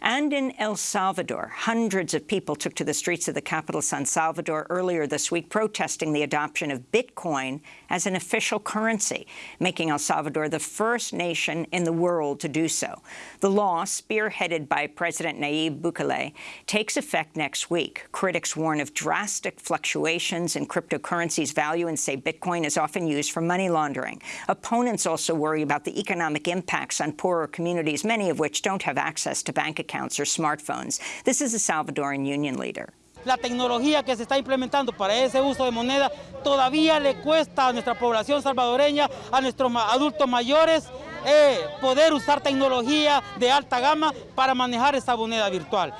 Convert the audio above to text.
And in El Salvador, hundreds of people took to the streets of the capital, San Salvador, earlier this week, protesting the adoption of Bitcoin as an official currency, making El Salvador the first nation in the world to do so. The law, spearheaded by President Nayib Bukele, takes effect next week. Critics warn of drastic fluctuations in cryptocurrency's value and say Bitcoin is often used for money laundering. Opponents also worry about the economic impacts on poorer communities, many of which don't have access to bank accounts or smartphones. This is a Salvadoran union leader. La tecnología que se está implementando para ese uso de moneda todavía le cuesta a nuestra población salvadoreña, a nuestros adultos mayores, eh, poder usar tecnología de alta gama para manejar esa moneda virtual.